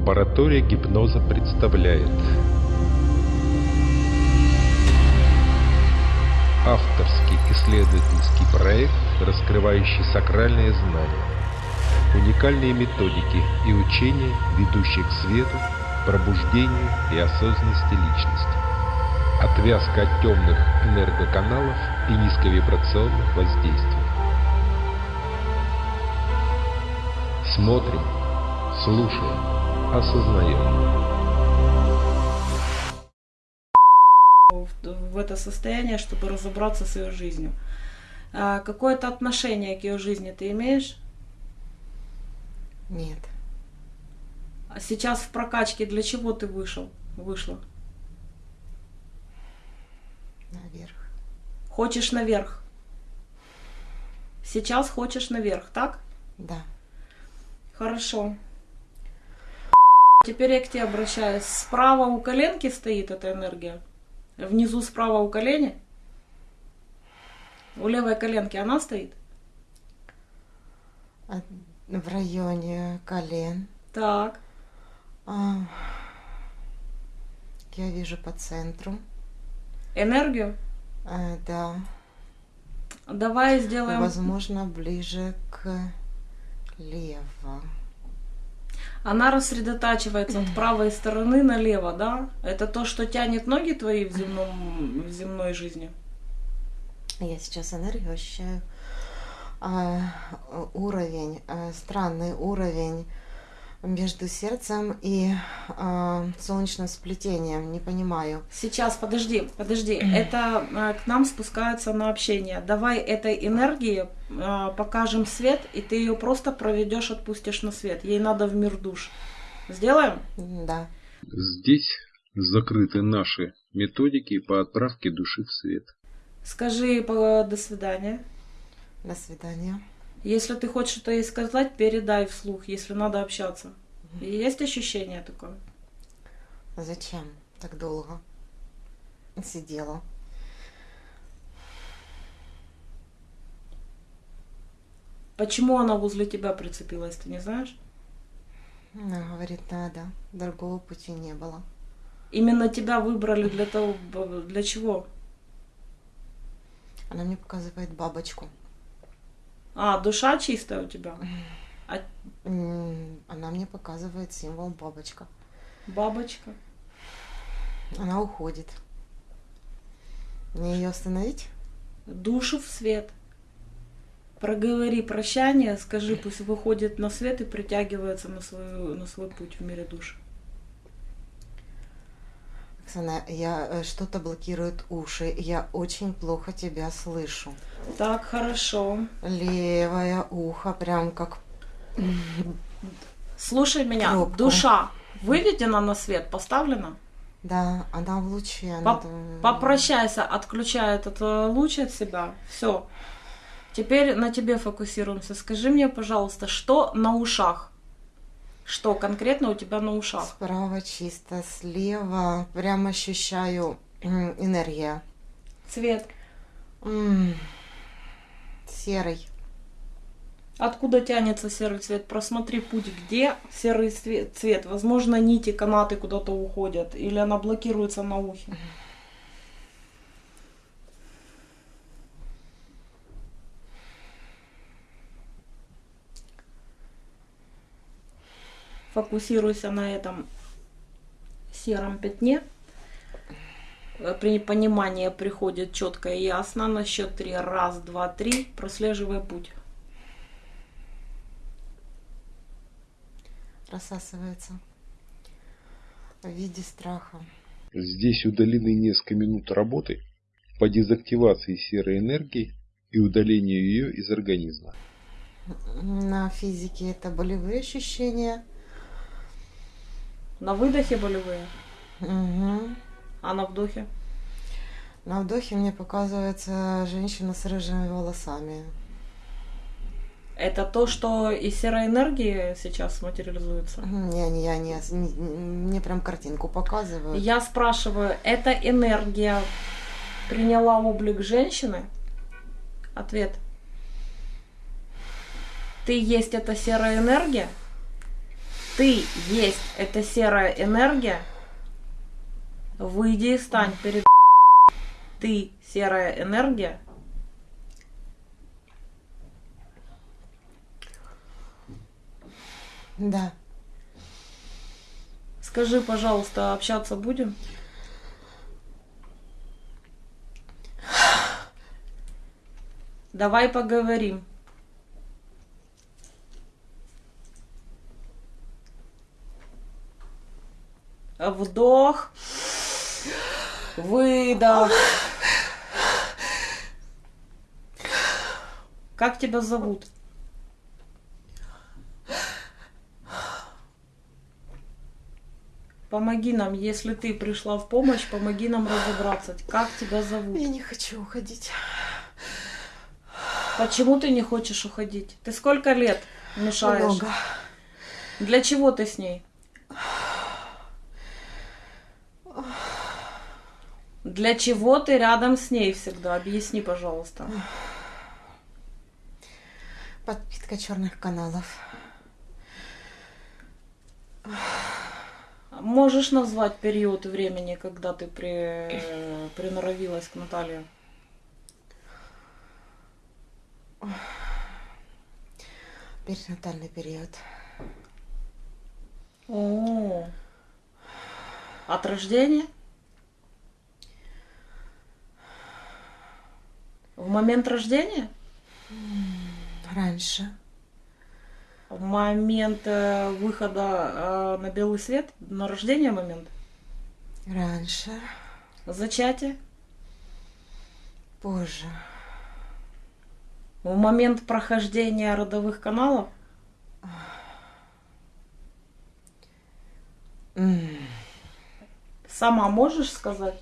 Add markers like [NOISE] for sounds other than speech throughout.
Лаборатория гипноза представляет Авторский исследовательский проект, раскрывающий сакральные знания, уникальные методики и учения, ведущие к свету, пробуждению и осознанности личности. Отвязка от темных энергоканалов и низковибрационных воздействий. Смотрим, слушаем, осознаем. в это состояние, чтобы разобраться с ее жизнью. А какое-то отношение к ее жизни ты имеешь? Нет. А сейчас в прокачке для чего ты вышел? Вышла? Наверх. Хочешь наверх? Сейчас хочешь наверх, так? Да. Хорошо. Теперь я к тебе обращаюсь. Справа у коленки стоит эта энергия? Внизу справа у колени? У левой коленки она стоит? А В районе колен. Так. А, Я вижу по центру. Энергию? А, Да. Давай сделаем... Возможно, ближе к лево. Она рассредотачивается от правой стороны налево, да? Это то, что тянет ноги твои в, земном, в земной жизни? Я сейчас энергию ощущаю. А, уровень, а, странный уровень между сердцем и а, солнечным сплетением. Не понимаю. Сейчас, подожди, подожди. Это а, к нам спускаются на общение. Давай этой энергии а, покажем свет, и ты ее просто проведешь, отпустишь на свет. Ей надо в мир душ. Сделаем? Да. Здесь закрыты наши методики по отправке души в свет. Скажи по- до свидания. До свидания. Если ты хочешь что-то ей сказать, передай вслух, если надо общаться. Есть ощущение такое? Зачем так долго сидела? Почему она возле тебя прицепилась, ты не знаешь? Она говорит, надо. Другого пути не было. Именно тебя выбрали для того, для чего? Она мне показывает бабочку. А, душа чистая у тебя? А Она мне показывает символ бабочка. бабочка? Она уходит. Мне ее остановить? Душу в свет. Проговори прощание, скажи, пусть выходит на свет и притягивается на, свою, на свой путь в мире душ. Оксана, я э, что-то блокирует уши. Я очень плохо тебя слышу. Так, хорошо. Левое ухо прям как Слушай меня, Пробку. душа выведена на свет, поставлена? Да, она в луче. она Поп- Попрощайся, отключай этот э, луч от себя. Все. Теперь на тебе фокусируемся. Скажи мне, пожалуйста, что на ушах? Что конкретно у тебя на ушах? Справа чисто, слева прям ощущаю энергия. Цвет. М, Серый. Откуда тянется серый цвет? Просмотри путь, где серый цвет. Возможно, нити, канаты куда-то уходят, или она блокируется на ухе. Фокусируйся на этом сером пятне. Э, При понимании приходит четко и ясно. На счет три. Раз, два, три. Прослеживай путь. Рассасывается. В виде страха. Здесь удалены несколько минут работы по дезактивации серой энергии и удалению ее из организма. На физике это болевые ощущения. На выдохе болевые, Мгм. А на вдохе. На вдохе мне показывается женщина с рыжими волосами. Это то, что из серой энергии сейчас материализуется. Не, не, я не, не- мне прям картинку показывают. Я спрашиваю, эта энергия приняла облик женщины? Ответ. Ты есть эта серая энергия? Ты есть эта серая энергия. Выйди и стань перед ты серая энергия. Да. Скажи, пожалуйста, общаться будем? Давай поговорим. Вдох. Выдох. Как тебя зовут? Помоги нам, если ты пришла в помощь, помоги нам разобраться. Как тебя зовут? Я не хочу уходить. Почему ты не хочешь уходить? Ты сколько лет мешаешь? Много. Для чего ты с ней? Для чего ты рядом с ней всегда? Объясни, пожалуйста. Подпитка черных каналов. Можешь назвать период времени, когда ты при... приноровилась к Наталье? Перинатальный период. О, от рождения? В момент рождения? Раньше. В момент э, выхода э, на белый свет? На рождение момент? Раньше. Зачатие? Позже. В момент прохождения родовых каналов? Сама можешь сказать?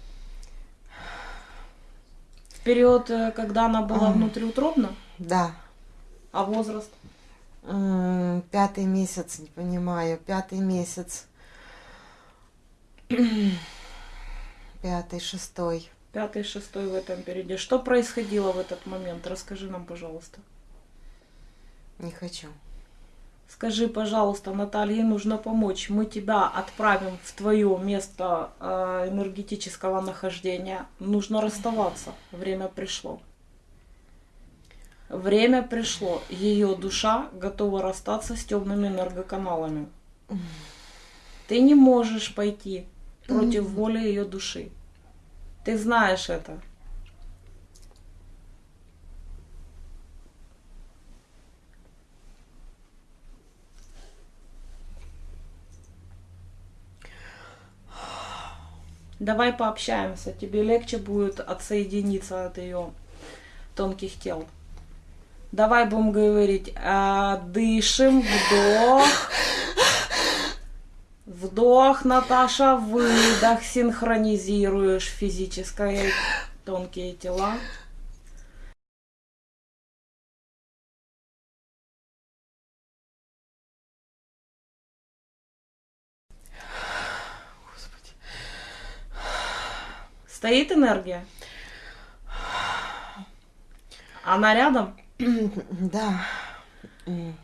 Период, э, когда она была внутриутробна? Да. А возраст? М, Пятый месяц, не понимаю. Пятый месяц. [CLEARS THROAT] Пятый, шестой. Пятый, шестой в этом периоде. Что происходило в этот момент? Расскажи нам, пожалуйста. Не хочу. Скажи, пожалуйста, Наталье нужно помочь. Мы тебя отправим в твое место э, энергетического нахождения. Нужно расставаться. Время пришло. Время пришло. Ее душа готова расстаться с темными энергоканалами. Ты не можешь пойти против воли ее души. Ты знаешь это. Давай пообщаемся, тебе легче будет отсоединиться от ее тонких тел. Давай будем говорить, а, дышим, вдох. Вдох, Наташа, выдох, синхронизируешь физическое тонкие тела. Стоит энергия? Она рядом? [CLEARS THROAT] Да.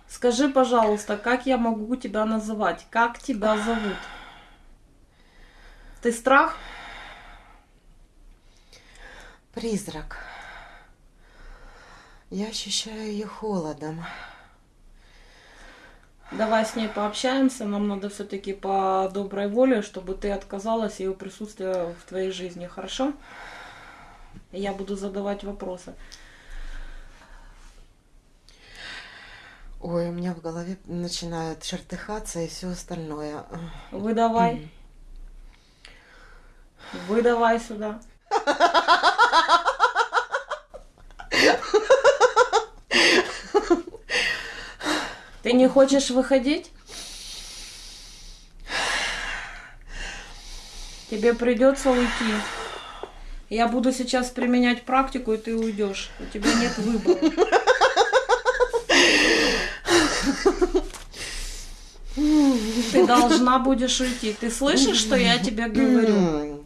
Скажи, пожалуйста, как я могу тебя называть? Как тебя зовут? Ты страх? Призрак. Я ощущаю ее холодом. Давай с ней пообщаемся. Нам надо все-таки по доброй воле, чтобы ты отказалась ее присутствия в твоей жизни, хорошо? Я буду задавать вопросы. Ой, у меня в голове начинает чертыхаться и все остальное. Выдавай. Выдавай сюда. [LAUGHS] Ты не хочешь выходить? Тебе придется уйти. Я буду сейчас применять практику, и ты уйдешь. У тебя нет выбора. Ты должна будешь уйти. Ты слышишь, что я тебе говорю?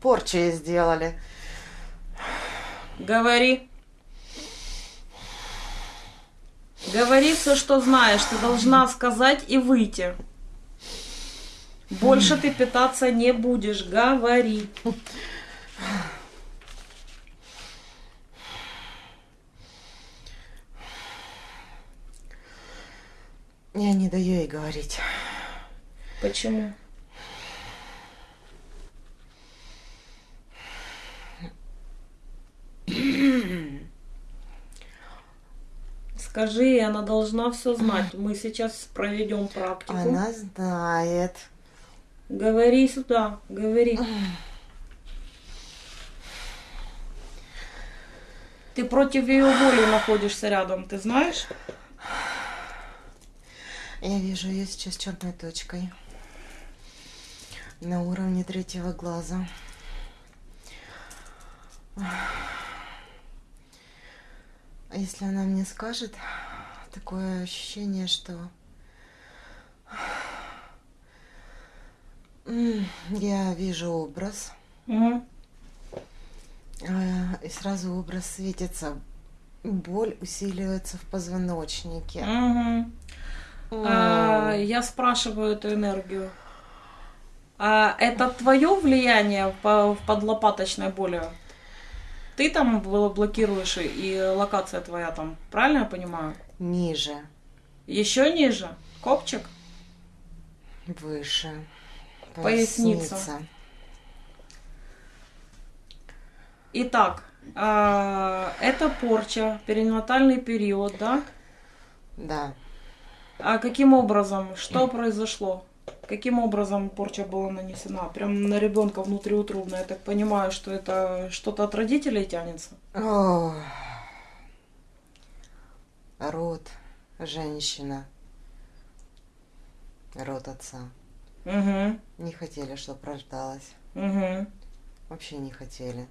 Порчи сделали. Говори. Говори все, что знаешь. Ты должна сказать и выйти. Больше ты питаться не будешь. Говори. Я не даю ей говорить. Почему? [CLEARS THROAT] Скажи, она должна все знать. Мы сейчас проведем практику. Она знает. Говори сюда, говори. Ты против ее воли находишься рядом, ты знаешь? Я вижу ее сейчас черной точкой. На уровне третьего глаза. А если она мне скажет, такое ощущение, что я вижу образ, э, и сразу образ светится. Боль усиливается в позвоночнике. Мгм. А, я спрашиваю эту энергию. А это твое влияние по- в подлопаточной боли? Ты там бл- блокируешь и- локация твоя там, правильно я понимаю? Ниже, Еще ниже? Копчик? выше. Поясница. Итак, а, это порча, перинатальный период, да? Да. А каким образом? Что произошло? Каким образом порча была нанесена? Прям на ребенка внутриутробно. Я так понимаю, что это что-то от родителей тянется. О, род женщина. Род отца. Угу, Не хотели, чтобы рождалась. угу. Вообще не хотели.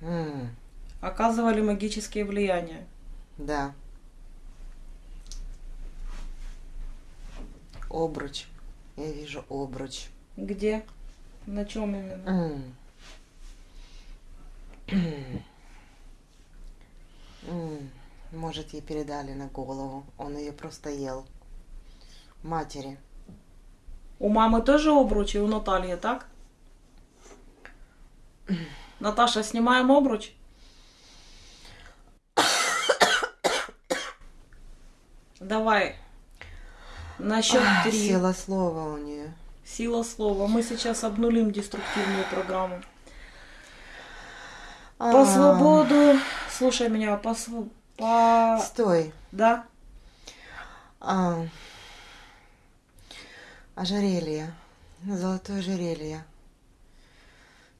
М, Оказывали магические влияния. да. Обруч. Я вижу обруч. Где? На чем именно? Может, ей передали на голову. Он ее просто ел. Матери. У мамы тоже обруч и у Натальи, так? Наташа, снимаем обруч? Давай. На счет три. Сила слова у нее. Сила слова. Мы сейчас обнулим деструктивную программу. По А, свободу. Слушай меня, по св- по. Стой. Да? А, ожерелье. Золотое ожерелье.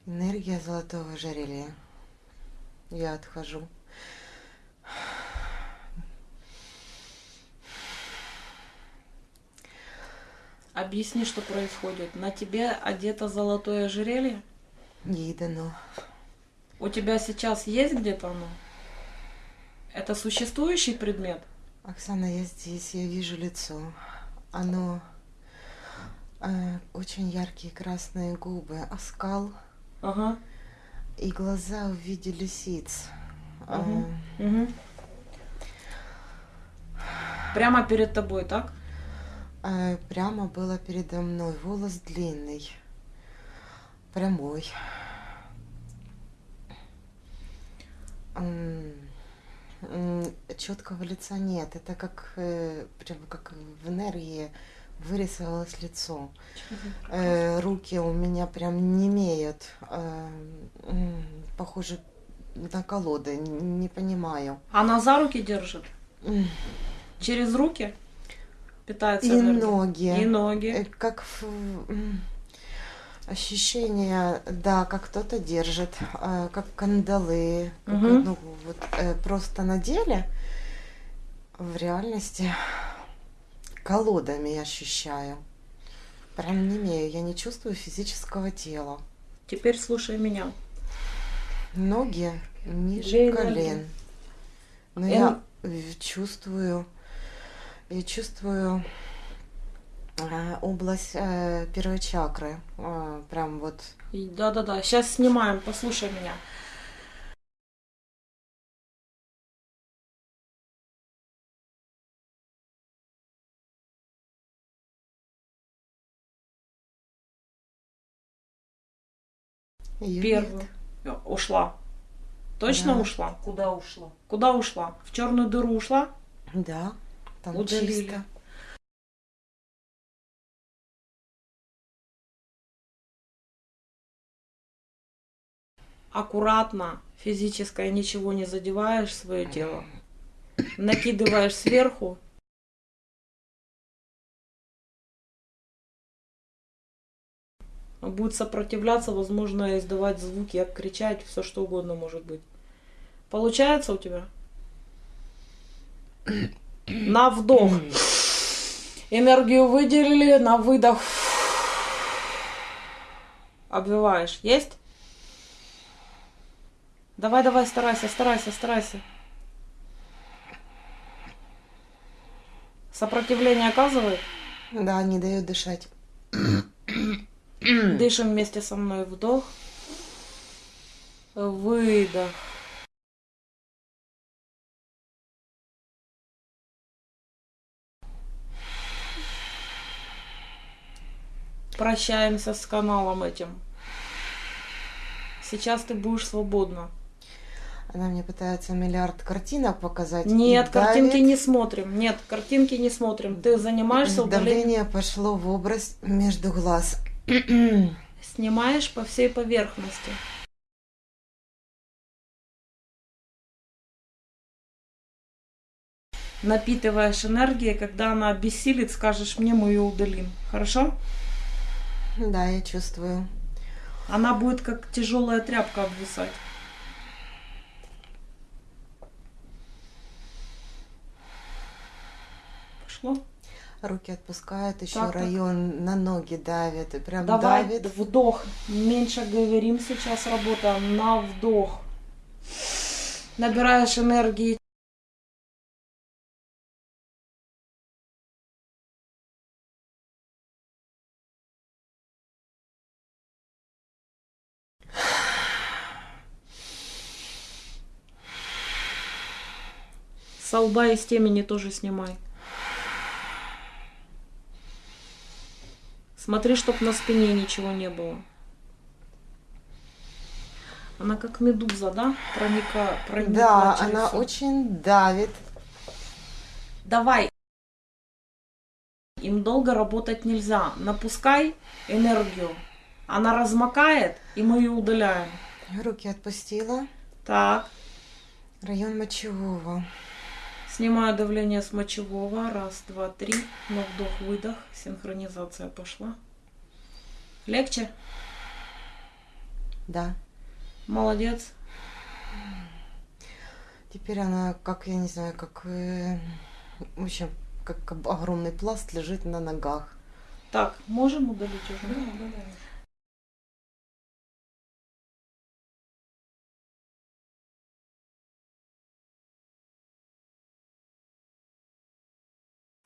Энергия золотого ожерелья. Я отхожу. Объясни, что происходит. На тебе одето золотое ожерелье? Ей дано. У тебя сейчас есть где-то оно? Это существующий предмет? Оксана, я здесь, я вижу лицо. Оно э, очень яркие красные губы, оскал Ага. и глаза в виде лисиц. А, Мгм. Мгм. Прямо перед тобой, так? Э, прямо было передо мной. Волос длинный, прямой. Четкого лица нет. Это как э, прямо как в энергии вырисовалось лицо. Э, руки у меня прям не имеют. Похоже на колоды. Не понимаю. Она за руки держит? Через руки? Питается И энергией? ноги. И ноги. Э, Как в- ощущение, да, как кто-то держит, э, как кандалы, как, Мгм. ну, вот, э, просто на деле, в реальности колодами ощущаю. Прям не имею, я не чувствую физического тела. Теперь слушай меня. Ноги ниже Где колен. Но я чувствую, я чувствую а, область э, первой чакры. Э, прям вот. Да-да-да, сейчас снимаем, послушай меня. Ее э, Ушла. Точно да. ушла? Куда ушла? Куда ушла? В черную дыру ушла? Да там Удалили. чисто. Аккуратно, физическое ничего не задеваешь свое тело. Накидываешь сверху. Будет сопротивляться, возможно, издавать звуки, кричать, все что угодно может быть. Получается у тебя? На вдох. Энергию выделили, на выдох. Обвиваешь. Есть? Давай, давай, старайся, старайся, старайся. Сопротивление оказывает? Да, не дает дышать. Дышим вместе со мной. Вдох. Выдох. Прощаемся с каналом этим. Сейчас ты будешь свободна. Она мне пытается миллиард картинок показать. Нет, картинки давит. не смотрим. Нет, картинки не смотрим. Ты занимаешься удалением. Давление пошло в область между глаз. [CLEARS THROAT] Снимаешь по всей поверхности. Напитываешь энергией, когда она обессилит, скажешь мне, мы ее удалим. Хорошо? Да, я чувствую. Она будет как тяжелая тряпка обвисать. Пошло? Руки отпускают, еще Так, так. район на ноги давит. И прям Давай давит. вдох. Меньше говорим сейчас работаем на вдох. Набираешь энергии. Со лба и с темени тоже снимай. Смотри, чтоб на спине ничего не было. Она как медуза, да? Проника, проникла Да, через она всё. очень давит. Давай. Им долго работать нельзя. Напускай энергию. Она размокает, и мы ее удаляем. Руки отпустила. Так. Район мочевого. Снимаю давление с мочевого. Раз, два, три. На вдох-выдох. Синхронизация пошла. Легче? Да. Молодец. Теперь она, как, я не знаю, как... э, в общем, как огромный пласт лежит на ногах. Так, можем удалить уже?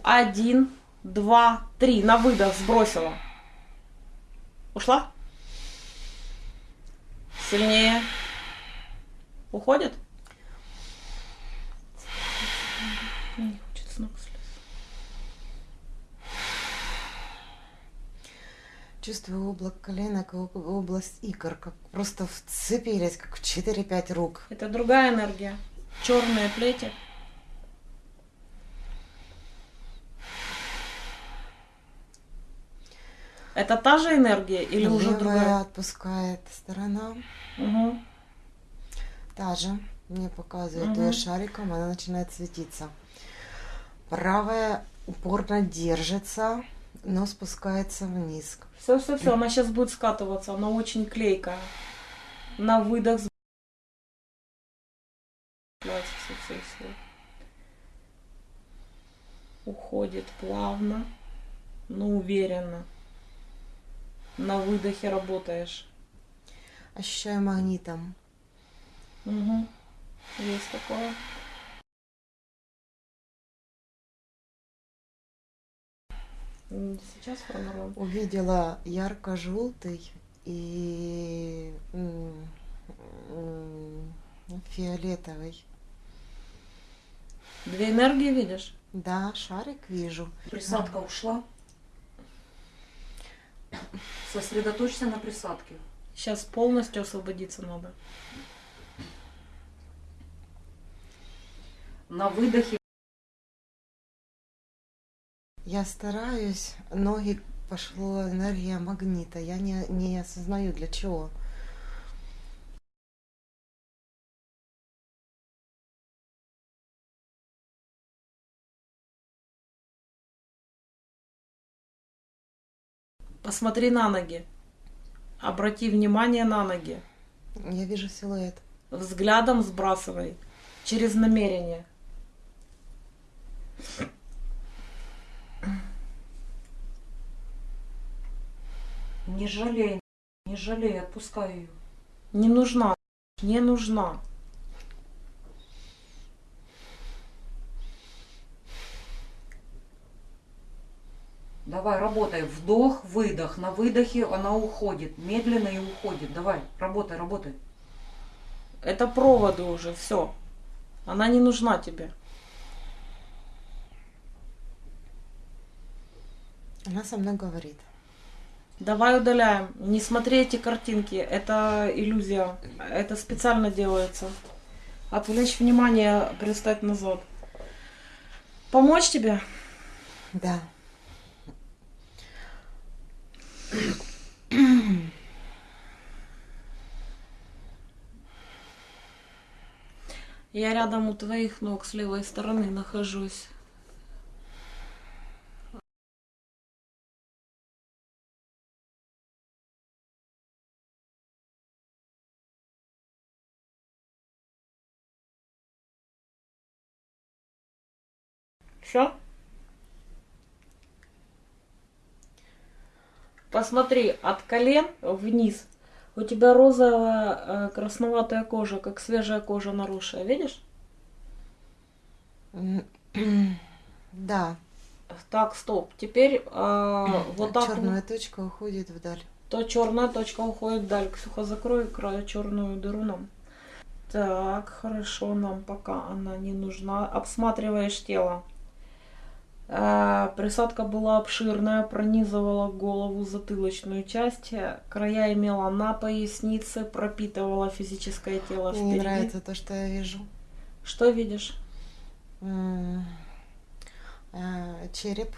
Один, два, три. На выдох сбросила. Ушла? Сильнее. Уходит? Не хочет с ног. Чувствую облако коленок область икр, как просто вцепились, как в 4-5 рук. Это другая энергия. Черные плети. Это та же энергия или уже Левая другая? отпускает сторона. Угу. Та же. Мне показывает Мгм. ее шариком, она начинает светиться. Правая упорно держится, но спускается вниз. Все, все, все. Она сейчас будет скатываться. Она очень клейкая. На выдох. с- Все, все, все. Уходит плавно, но уверенно. На выдохе работаешь. Ощущаю магнитом. Угу. Есть такое. Сейчас формируем. Увидела ярко-желтый и фиолетовый. Две энергии видишь? Да, шарик вижу. Присадка ушла. Сосредоточься на присадке. Сейчас полностью освободиться надо. На выдохе Я стараюсь, ноги пошло энергия магнита. Я не, не осознаю для чего. Посмотри на ноги. Обрати внимание на ноги. Я вижу силуэт. Взглядом сбрасывай. Через намерение. не жалей, не жалей, отпускай ее. Не нужна. Не нужна. Давай, работай. Вдох, выдох. На выдохе она уходит. Медленно и уходит. Давай, работай, работай. Это проводы уже, все. Она не нужна тебе. Она со мной говорит. Давай удаляем. Не смотри эти картинки. Это иллюзия. Это специально делается. Отвлечь внимание, перестать назад. Помочь тебе? Да. Я рядом у твоих ног с левой стороны нахожусь. Все? Посмотри, от колен вниз. У тебя розовая э, красноватая кожа, как свежая кожа наросшая, видишь? [CLEARS THROAT] Да. Так, стоп. Теперь э, [CLEARS THROAT] вот так. Черная точка уходит вдаль. То черная точка уходит вдаль. Ксюха, закрой край черную дыру нам. Так, хорошо, нам пока она не нужна. Обсматриваешь тело. Э, Присадка была обширная, пронизывала голову, затылочную часть. Края имела на пояснице, пропитывала физическое тело Мне не нравится то, что я вижу. Что видишь? Э, Череп.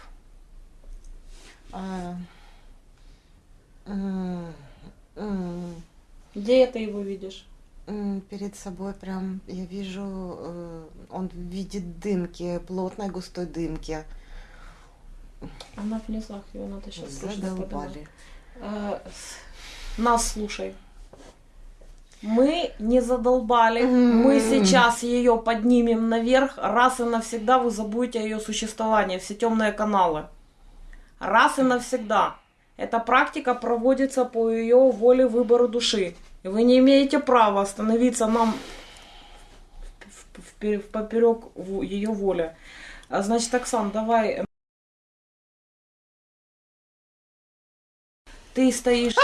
А, Где это его видишь? Перед собой прям я вижу, э, он в виде дымки, плотной густой дымки. Она в низах, ее надо сейчас Задолбали. Э, Нас слушай. Мы не задолбали. Мы сейчас ее поднимем наверх. Раз и навсегда вы забудете о ее существовании. Все темные каналы. Раз и навсегда. Эта практика проводится по ее воле выбору души. И вы не имеете права остановиться нам в, в- поперек ее воли. А, Значит, Оксан, давай. Ты стоишь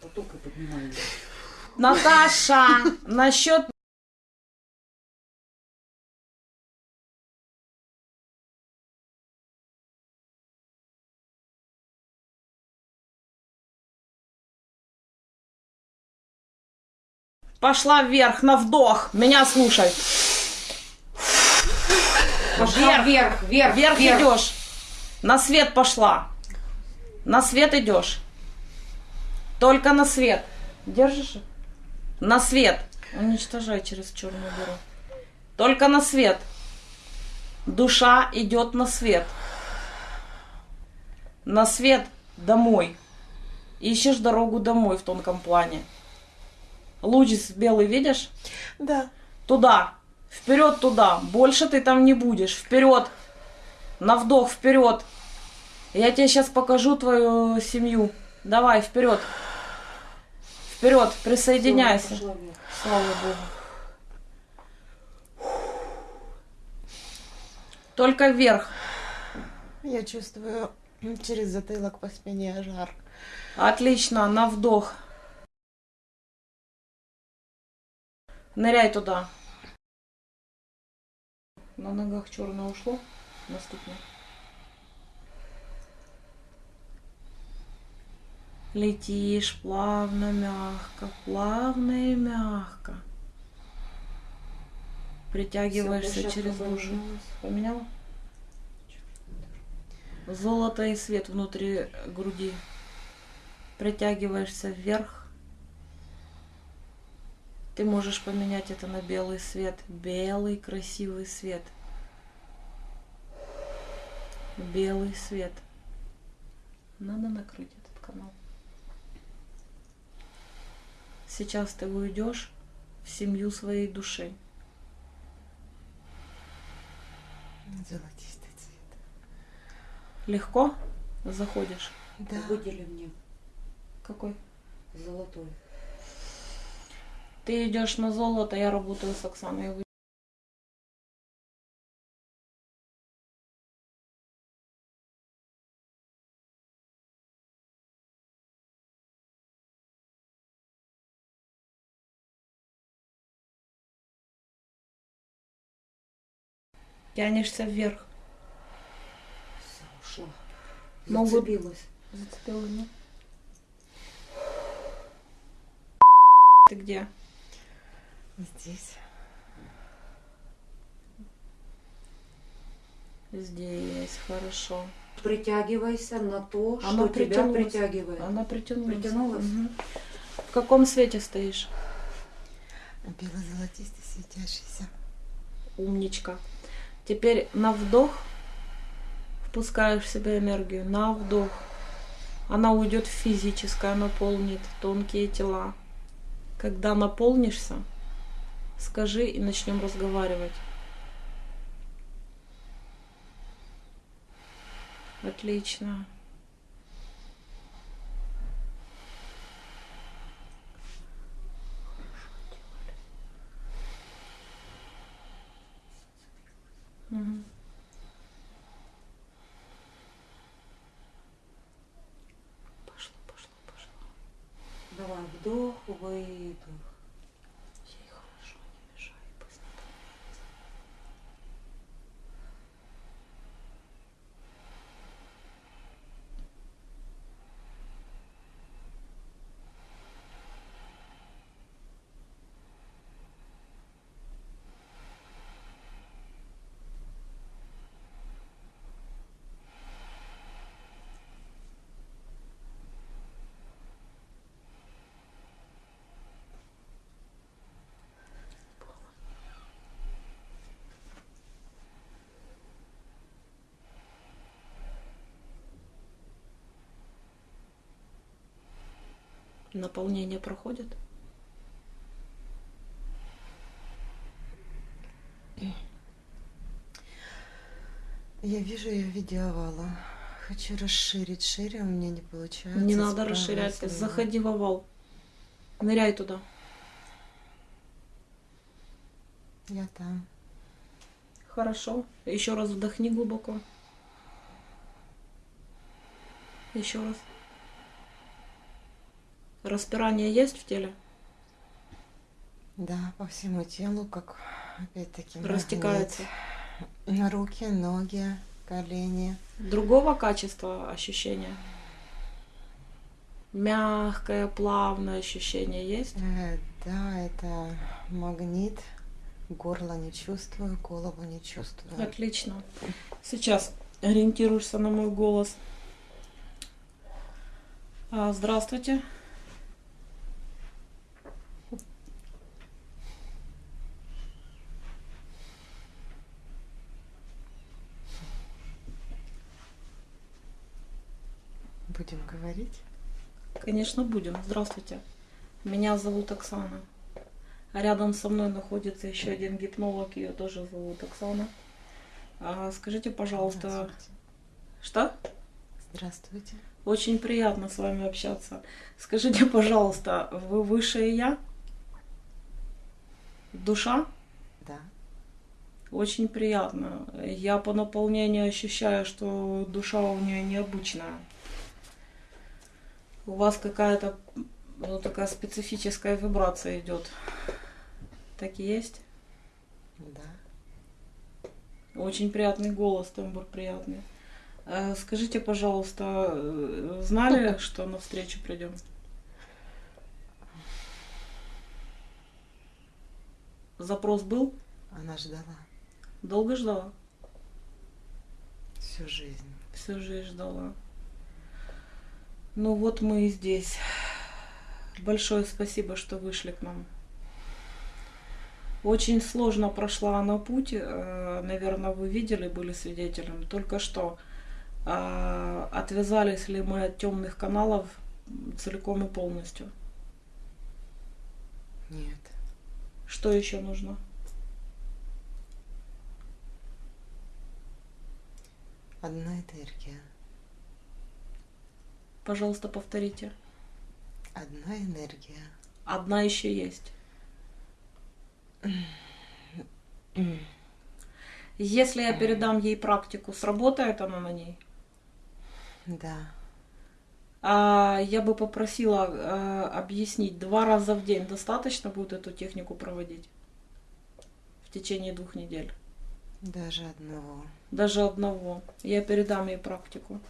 поток, поток. Наташа, насчет Пошла вверх на вдох. Меня слушай. Пошла вверх, вверх, Вверх вверх. идешь. На свет пошла. На свет идешь. Только на свет. Держишь? На свет. Уничтожай через черную дыру. Только на свет. Душа идет на свет. На свет домой. Ищешь дорогу домой в тонком плане. Луч белый видишь? Да. Туда. Вперед туда. Больше ты там не будешь. Вперед. На вдох вперед. Я тебе сейчас покажу твою семью. Давай, вперед. Вперед, присоединяйся. Слава Богу. Только вверх. Я чувствую через затылок по спине жар. Отлично, на вдох. Ныряй туда. На ногах черное ушло. Наступно. Летишь плавно, мягко, плавно и мягко. Притягиваешься Всё, через поменялась. Поменяла? Золото и свет внутри груди. Притягиваешься вверх. Ты можешь поменять это на белый свет. Белый красивый свет. Белый свет. Надо накрыть этот канал. Сейчас ты уйдешь в семью своей души. Золотистый цвет. Легко заходишь? Да. Выдели мне Какой? золотой. Ты идешь на золото, я работаю с Оксаной. Тянешься вверх. Ушла. Могут- Зацепилась. Зацепила, да? Ты где? Здесь. Здесь, хорошо. Притягивайся на то, Она что тебя притягивает. Она притянулась. Притянулась? Мгм. В каком свете стоишь? Бело-золотистый, светящийся. Умничка. Теперь на вдох впускаешь в себя энергию. На вдох. Она уйдет в физическое, наполнит тонкие тела. Когда наполнишься, скажи и начнем разговаривать. Отлично. Мгм. Пошло, пошло, пошло. Давай, вдох, выдох. Ей хорошо, не мешай, пусть наполняется. Наполнение проходит? Я вижу ее в виде овала. Хочу расширить шире, у меня не получается. Не надо расширять. слева. Заходи в овал. Ныряй туда. Я там. Хорошо. Еще раз вдохни глубоко. Еще раз. Распирание есть в теле? Да, по всему телу, как опять-таки. Растекается. На руки, ноги, колени. Другого качества ощущения? Мягкое, плавное ощущение есть? Э, да, это магнит. Горло не чувствую, голову не чувствую. Отлично. Сейчас ориентируешься на мой голос. А, здравствуйте. Будем говорить? Конечно, будем. Здравствуйте. Меня зовут Оксана. А рядом со мной находится еще один гипнолог, ее тоже зовут Оксана. А, скажите, пожалуйста, Здравствуйте. что? Здравствуйте. Очень приятно с вами общаться. Скажите, пожалуйста, вы высшее я? Душа? Да. Очень приятно. Я по наполнению ощущаю, что душа у нее необычная. У вас какая-то ну, такая специфическая вибрация идет. Так и есть? Да. Очень приятный голос, тембр приятный. Э, Скажите, пожалуйста, э, знали, [LAUGHS] что на встречу придем? Запрос был? Она ждала Долго ждала? всю жизнь. Всю жизнь ждала. Ну вот мы и здесь. Большое спасибо, что вышли к нам. Очень сложно прошла она путь. э, Наверное, вы видели, были свидетелем. Только что а, отвязались ли мы от темных каналов целиком и полностью. Нет. Что еще нужно? Одна энергия. Пожалуйста, повторите. Одна энергия. Одна еще есть. Если я передам ей практику, сработает она на ней? Да. А, я бы попросила э, объяснить, два раза в день достаточно будет эту технику проводить в течение двух недель? Даже одного. Даже одного. Я передам ей практику.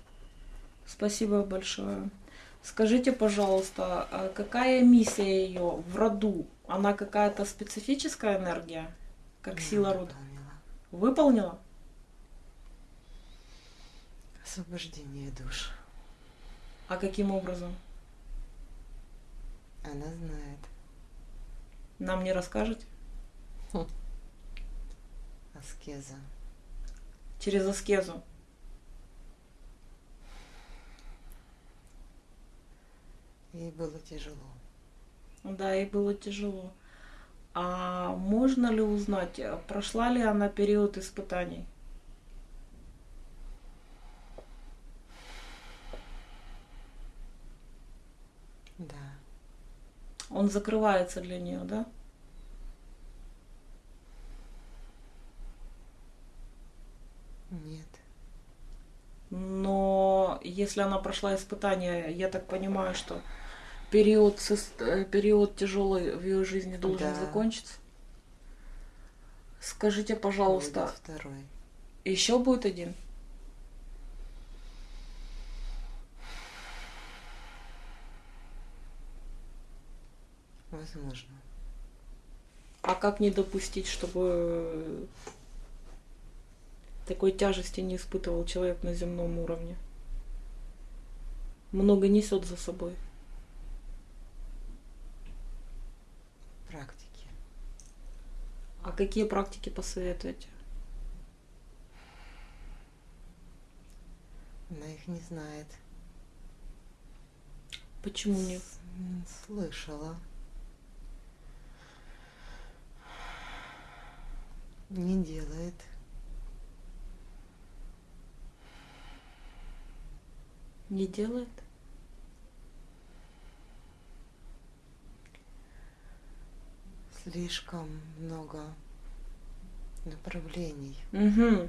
Спасибо большое. Скажите, пожалуйста, а какая миссия ее в роду? Она какая-то специфическая энергия, как Она сила рода? выполнила. Выполнила? Освобождение душ. А каким образом? Она знает. Нам не расскажете? Аскеза. Через аскезу. Ей было тяжело. Да, ей было тяжело. А можно ли узнать, э, прошла ли она период испытаний? Да. Он закрывается для нее, да? Нет. Но если она прошла испытание, я так понимаю, что период, э, период тяжелый в ее жизни должен Да. закончиться. Скажите, пожалуйста, Будет второй. еще будет один? Возможно. А как не допустить, чтобы такой тяжести не испытывал человек на земном уровне? Много несет за собой. Практики. А какие практики посоветуете? Она их не знает. Почему нет? М, Слышала. Не делает. Не делает? Слишком много направлений. Угу.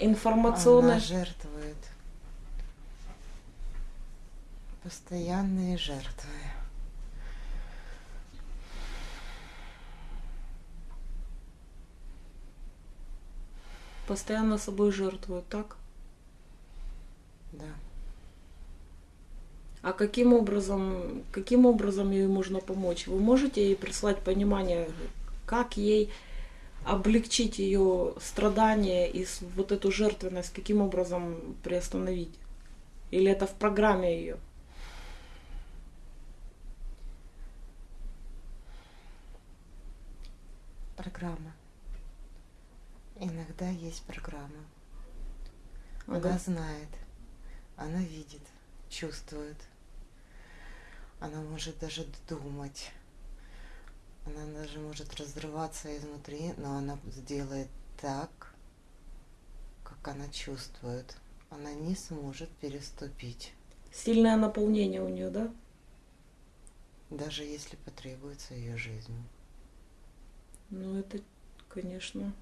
Информационная... Она жертвует. Постоянные жертвы. Постоянно собой жертвует, так? Да. А каким образом, каким образом ей можно помочь? Вы можете ей прислать понимание, как ей облегчить ее страдания и вот эту жертвенность, каким образом приостановить? Или это в программе ее? Программа. Иногда есть программа. Ага. Она знает, она видит, чувствует. Она может даже думать. Она даже может разрываться изнутри, но она сделает так, как она чувствует. Она не сможет переступить, Сильное наполнение у нее, да? даже если потребуется ее жизнь. Ну, это, конечно,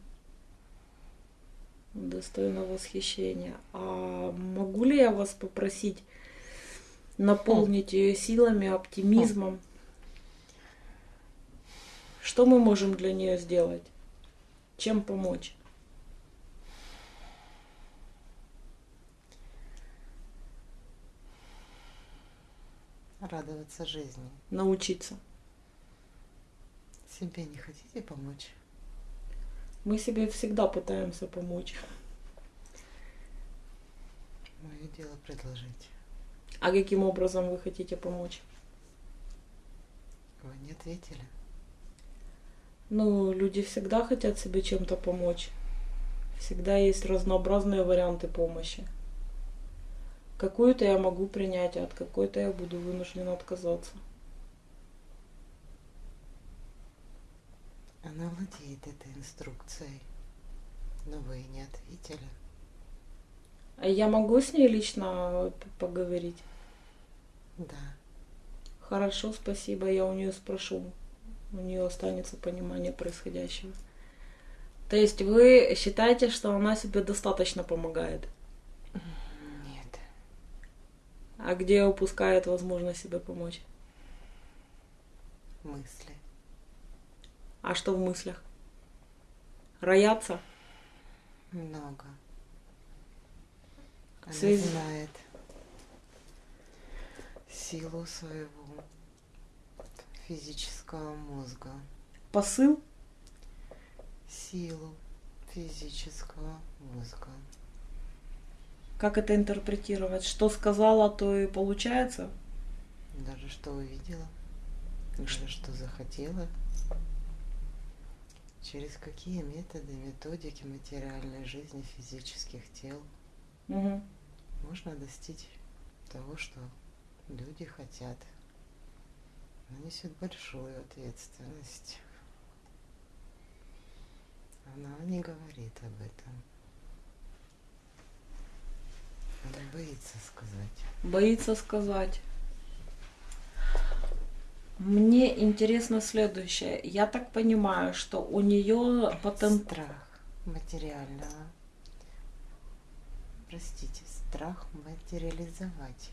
достойно восхищения. А могу ли я вас попросить наполнить ее силами, оптимизмом. Что мы можем для нее сделать? Чем помочь? Радоваться жизни. Научиться. Себе не хотите помочь? Мы себе всегда пытаемся помочь. Мое дело предложить. А каким образом вы хотите помочь? Вы не ответили. Ну, люди всегда хотят себе чем-то помочь. Всегда есть разнообразные варианты помощи. Какую-то я могу принять, а от какой-то я буду вынуждена отказаться. Она владеет этой инструкцией. Но вы не ответили. Я могу с ней лично поговорить? Да. Хорошо, спасибо, я у нее спрошу. У нее останется понимание происходящего. То есть вы считаете, что она себе достаточно помогает? Нет. А где упускает возможность себе помочь? Мысли. А что в мыслях? Рояться? Много. Она Связи- знает силу своего физического мозга. Посыл? Силу физического мозга. Как это интерпретировать? Что сказала, то и получается? Даже что увидела, даже что захотела. Через какие методы, методики материальной жизни физических тел Мгм. Можно достичь того, что люди хотят. Она несет большую ответственность. Она не говорит об этом. Она боится сказать. Боится сказать. Мне интересно следующее. Я так понимаю, что у нее потен... Страх материального. Простите, страх материализовать.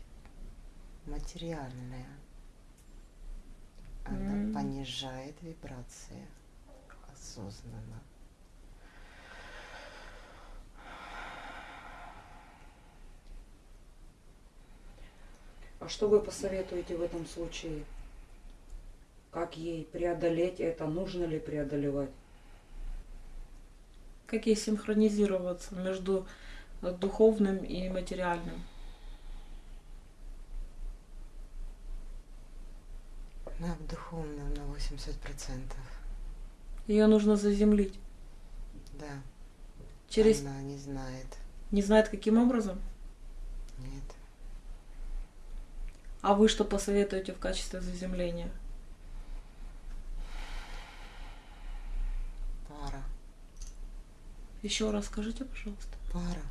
Материальное. Она М. понижает вибрации осознанно. А что вы посоветуете в этом случае? Как ей преодолеть это? Нужно ли преодолевать? Как ей синхронизироваться между духовным и материальным? Она в духовном на 80%. Ее нужно заземлить. Да. Через... Она не знает. Не знает, каким образом? Нет. А вы что посоветуете в качестве заземления? Пара. Еще раз скажите, пожалуйста. Пара.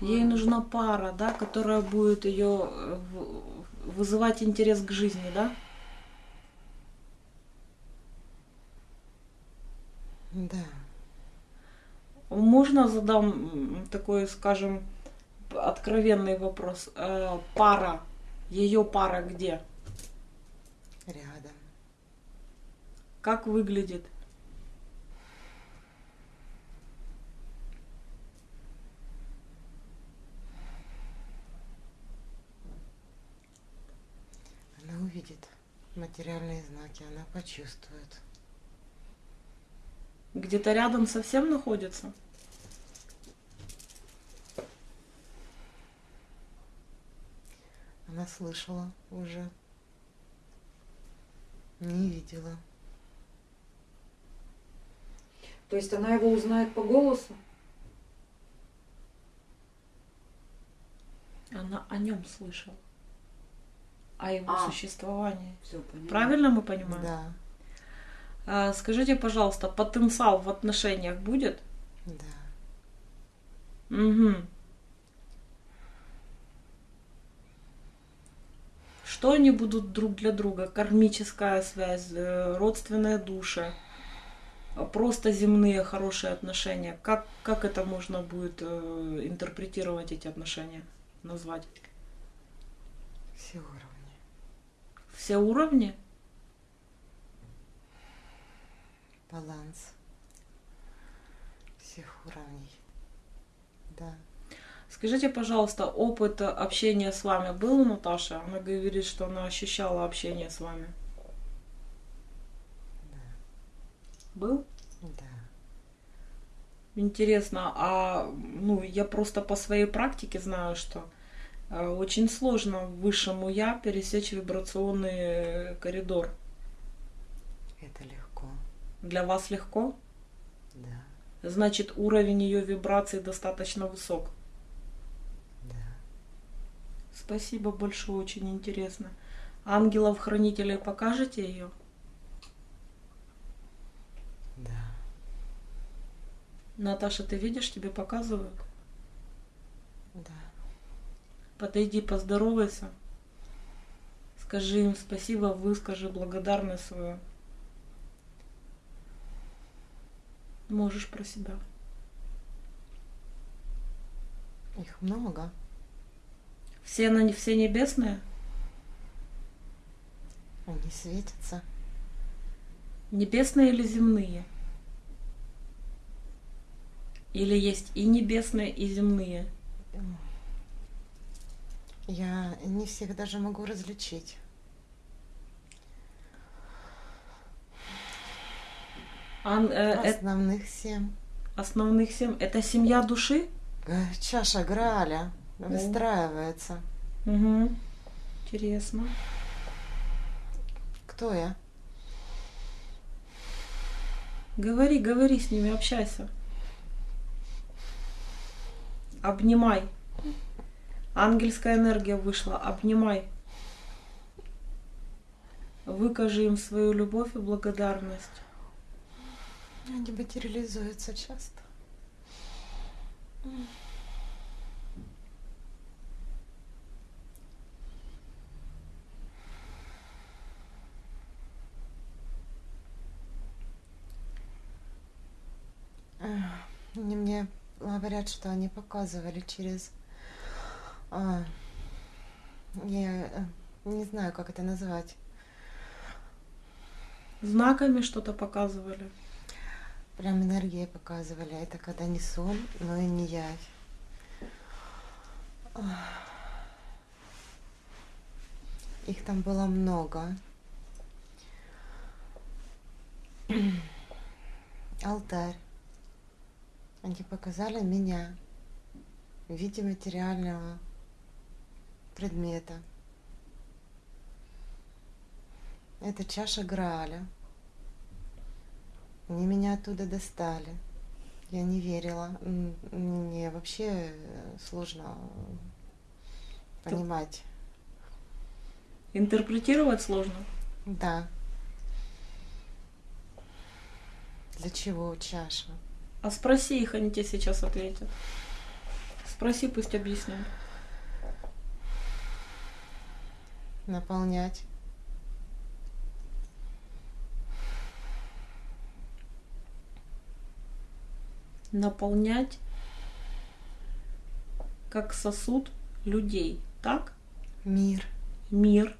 Ей нужна пара, да, которая будет ее э, вызывать интерес к жизни, да? Да. Можно задам такой, скажем, откровенный вопрос? Э, Пара, ее пара где? Рядом. Как выглядит? Она увидит материальные знаки, она почувствует. Где-то рядом совсем находится? Она слышала уже. Не видела. То есть она его узнает по голосу? Она о нем слышала. О его А. существовании. Все. Правильно мы понимаем? Да, А, скажите, пожалуйста, потенциал в отношениях будет? да. Угу. Что они будут друг для друга? Кармическая связь, э, родственные души, а просто земные хорошие отношения. Как, как это можно будет э, интерпретировать эти отношения, назвать? Все уровни. Все уровни? Баланс всех уровней. Да. Скажите, пожалуйста, опыт общения с вами был у Наташи? Она говорит, что она ощущала общение с вами. Был? Да. Интересно, а ну я просто по своей практике знаю, что очень сложно высшему я пересечь вибрационный коридор. Это легко. Для вас легко? Да. Значит, уровень ее вибраций достаточно высок. Да. Спасибо большое, очень интересно. Ангелов-хранителей покажете ее? Да. Наташа, ты видишь, тебе показывают? Подойди, поздоровайся. Скажи им спасибо, выскажи благодарность свою. Можешь про себя. Их много. Все, на, все небесные? Они светятся. Небесные или земные? Или есть и небесные, и земные? Я не всех даже могу различить. Ан- э, э, Основных семь. основных семь. Это семья души? Э, Чаша Грааля выстраивается. Угу. Интересно. Кто я? Говори, говори с ними, общайся. Обнимай. Ангельская энергия вышла. Обнимай. Выкажи им свою любовь и благодарность. Они материализуются часто. Они мне говорят, что они показывали через... а, я э, не знаю, как это назвать. Знаками что-то показывали. Прям энергии показывали. Это когда не сон, но и не явь. Их там было много. [CLEARS THROAT] Алтарь. Они показали меня в виде материального предмета. Это чаша Грааля. Они меня оттуда достали. Я не верила. Мне вообще э, сложно понимать. Интерпретировать сложно. Да. Для чего чаша? А спроси их, они тебе сейчас ответят. Спроси, пусть объяснят. Наполнять. Наполнять как сосуд людей. Так? Мир. Мир.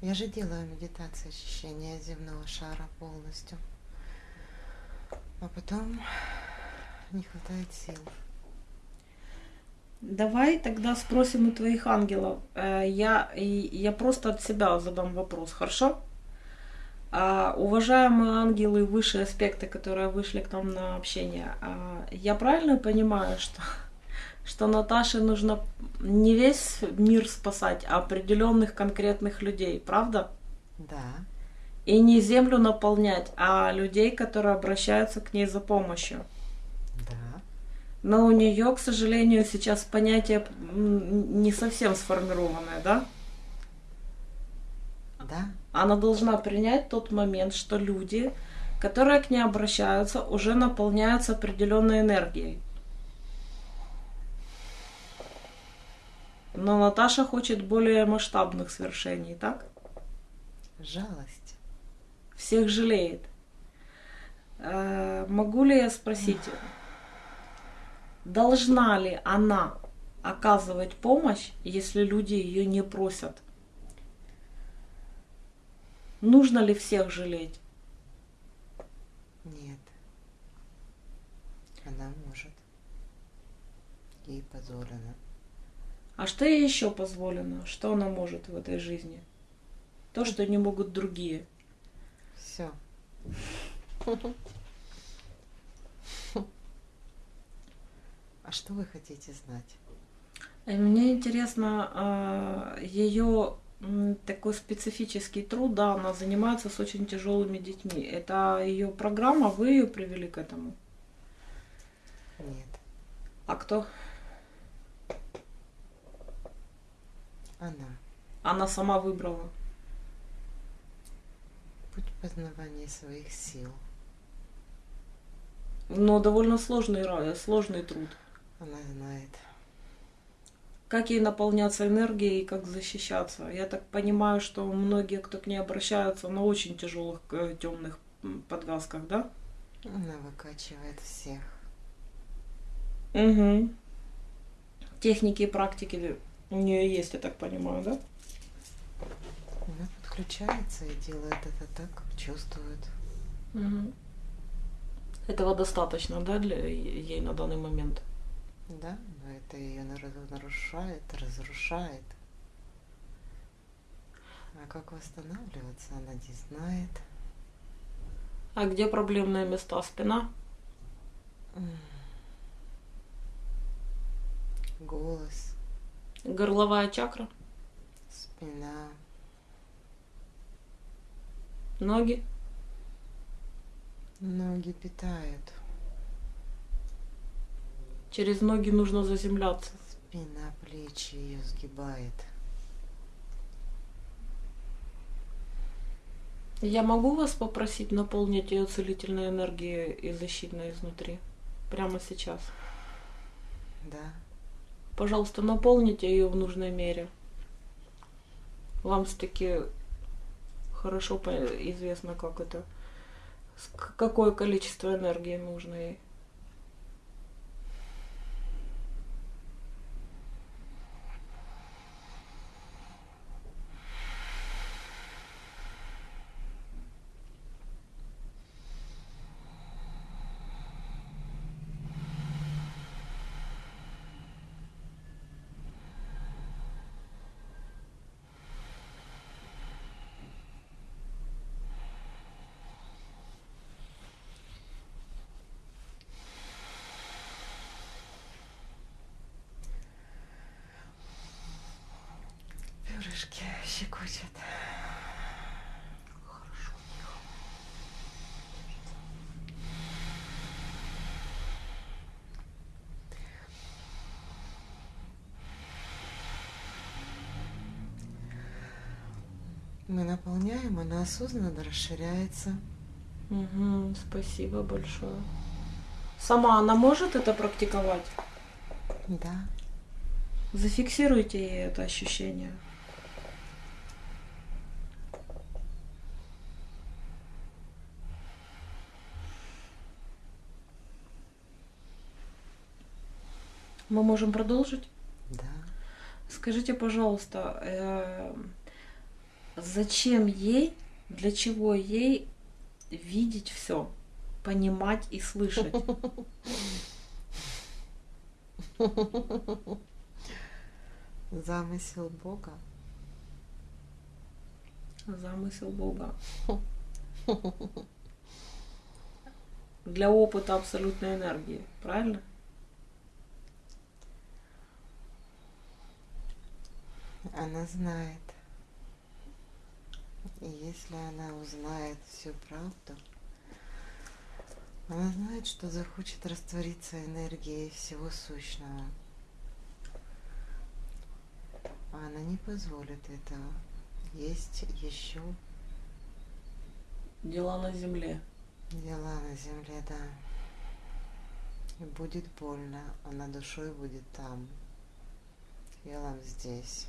Я же делаю медитацию очищения земного шара полностью. А потом не хватает сил. Давай тогда спросим у твоих ангелов. Э, Я, я просто от себя задам вопрос, хорошо? А, уважаемые ангелы, высшие аспекты, которые вышли к нам на общение, а, я правильно понимаю, что, [LAUGHS] что Наташе нужно не весь мир спасать, а определенных конкретных людей, правда? Да. И не землю наполнять, а людей, которые обращаются к ней за помощью. Да. Но у нее, к сожалению, сейчас понятие не совсем сформированное, да? Да. Она должна принять тот момент, что люди, которые к ней обращаются, уже наполняются определенной энергией. Но Наташа хочет более масштабных свершений, так? Жалость. Всех жалеет. Э, Могу ли я спросить, должна ли она оказывать помощь, если люди ее не просят? Нужно ли всех жалеть? Нет. Она может. ей позволено. А что ей еще позволено? Что она может в этой жизни? То, что не могут другие. Все. [LAUGHS] А что вы хотите знать? И мне интересно, ее такой специфический труд, да, она занимается с очень тяжелыми детьми. Это ее программа, вы ее привели к этому? Нет. А кто? Она. Она сама выбрала. Путь познавания своих сил. Но довольно сложный, ра- сложный труд. Она знает. Как ей наполняться энергией и как защищаться? Я так понимаю, что многие, кто к ней обращаются, на очень тяжелых темных подвязках, да? Она выкачивает всех. Угу. Техники и практики у нее есть, я так понимаю, да? Она подключается и делает это так, как чувствует. Угу. Этого достаточно, да, для ей на данный момент? Да, но это ее нарушает, разрушает. А как восстанавливаться, она не знает. А где проблемные места? Спина? Голос. Горловая чакра? Спина. Ноги? Ноги питают. Через ноги нужно заземляться. Спина, плечи ее сгибает. Я могу вас попросить наполнить ее целительной энергией и защитной изнутри? Прямо сейчас. Да. Пожалуйста, наполните ее в нужной мере. Вам все-таки хорошо известно, как это, какое количество энергии нужно ей. Наполняем, она осознанно расширяется. Угу, спасибо большое. Сама она может это практиковать? Да. Зафиксируйте ей это ощущение. Мы можем продолжить? Да. Скажите, пожалуйста, э, зачем ей, для чего ей видеть все, понимать и слышать? [LAUGHS] Замысел Бога. Замысел Бога. [LAUGHS] Для опыта абсолютной энергии, правильно? Она знает. И если она узнает всю правду, она знает, что захочет раствориться энергией всего сущного. А она не позволит этого. Есть еще Дела на земле. дела на земле, да. И будет больно, а на душой будет там. Телом здесь.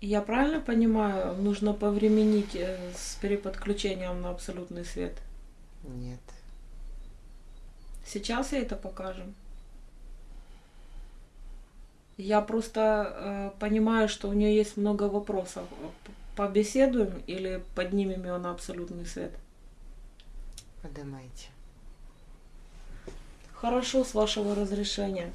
Я правильно понимаю, нужно повременить э, с переподключением на абсолютный свет? Нет. Сейчас я это покажем. Я просто э, понимаю, что у нее есть много вопросов. Побеседуем или поднимем ее на абсолютный свет? Поднимайте. Хорошо, с вашего разрешения.